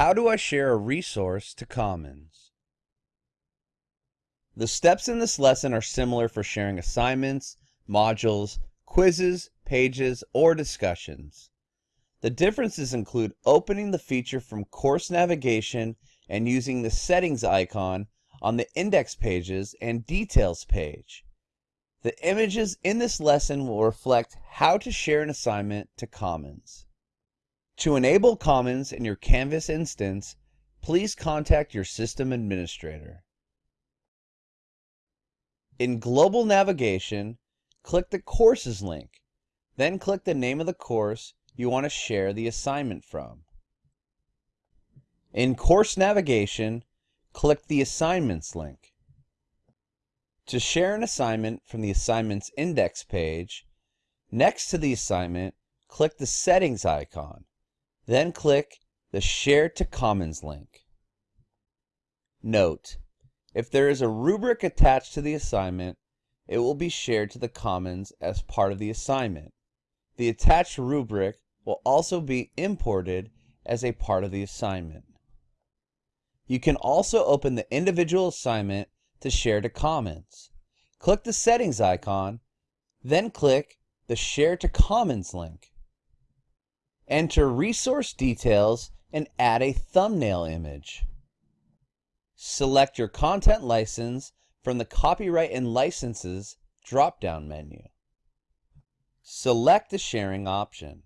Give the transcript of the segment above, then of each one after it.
How do I share a resource to Commons? The steps in this lesson are similar for sharing assignments, modules, quizzes, pages, or discussions. The differences include opening the feature from course navigation and using the settings icon on the index pages and details page. The images in this lesson will reflect how to share an assignment to Commons. To enable Commons in your Canvas instance, please contact your system administrator. In Global Navigation, click the Courses link, then click the name of the course you want to share the assignment from. In Course Navigation, click the Assignments link. To share an assignment from the Assignments Index page, next to the assignment, click the Settings icon. Then click the Share to Commons link. Note, if there is a rubric attached to the assignment, it will be shared to the Commons as part of the assignment. The attached rubric will also be imported as a part of the assignment. You can also open the individual assignment to share to Commons. Click the Settings icon, then click the Share to Commons link. Enter resource details and add a thumbnail image. Select your content license from the Copyright and Licenses drop-down menu. Select the sharing option.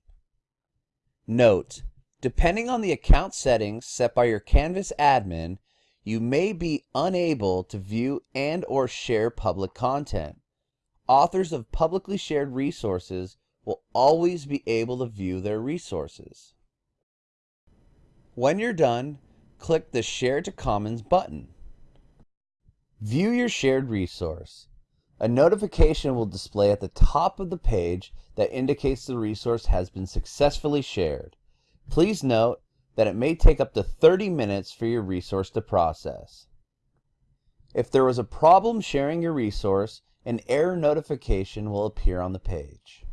Note, depending on the account settings set by your Canvas admin, you may be unable to view and or share public content. Authors of publicly shared resources will always be able to view their resources. When you're done, click the Share to Commons button. View your shared resource. A notification will display at the top of the page that indicates the resource has been successfully shared. Please note that it may take up to 30 minutes for your resource to process. If there was a problem sharing your resource, an error notification will appear on the page.